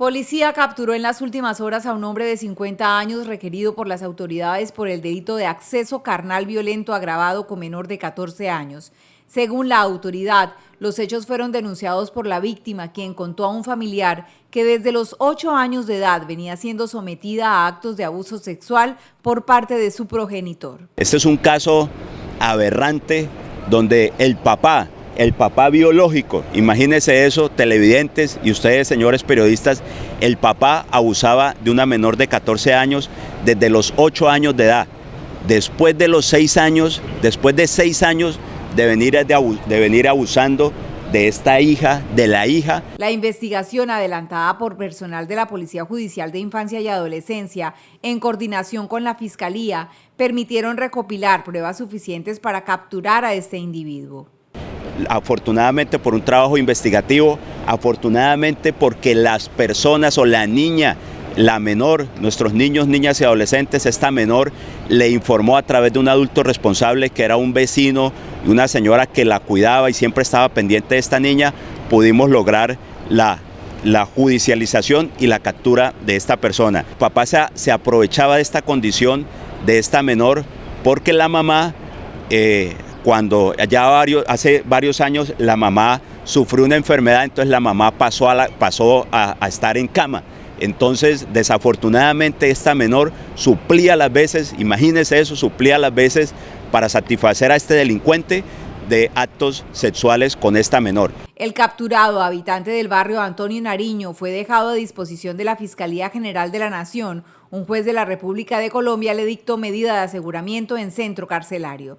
Policía capturó en las últimas horas a un hombre de 50 años requerido por las autoridades por el delito de acceso carnal violento agravado con menor de 14 años. Según la autoridad, los hechos fueron denunciados por la víctima, quien contó a un familiar que desde los 8 años de edad venía siendo sometida a actos de abuso sexual por parte de su progenitor. Este es un caso aberrante donde el papá el papá biológico, imagínense eso, televidentes y ustedes señores periodistas, el papá abusaba de una menor de 14 años desde los 8 años de edad. Después de los 6 años, después de 6 años de venir, de venir abusando de esta hija, de la hija. La investigación adelantada por personal de la Policía Judicial de Infancia y Adolescencia, en coordinación con la Fiscalía, permitieron recopilar pruebas suficientes para capturar a este individuo afortunadamente por un trabajo investigativo, afortunadamente porque las personas o la niña, la menor, nuestros niños, niñas y adolescentes, esta menor le informó a través de un adulto responsable que era un vecino y una señora que la cuidaba y siempre estaba pendiente de esta niña, pudimos lograr la, la judicialización y la captura de esta persona. Papá se, se aprovechaba de esta condición de esta menor porque la mamá eh, cuando ya varios, hace varios años la mamá sufrió una enfermedad, entonces la mamá pasó a, pasó a, estar en cama. Entonces, desafortunadamente, esta menor suplía las veces, imagínense eso, suplía las veces para satisfacer a este delincuente de actos sexuales con esta menor. El capturado, habitante del barrio Antonio Nariño, fue dejado a disposición de la Fiscalía General de la Nación. Un juez de la República de Colombia le dictó medida de aseguramiento en centro carcelario.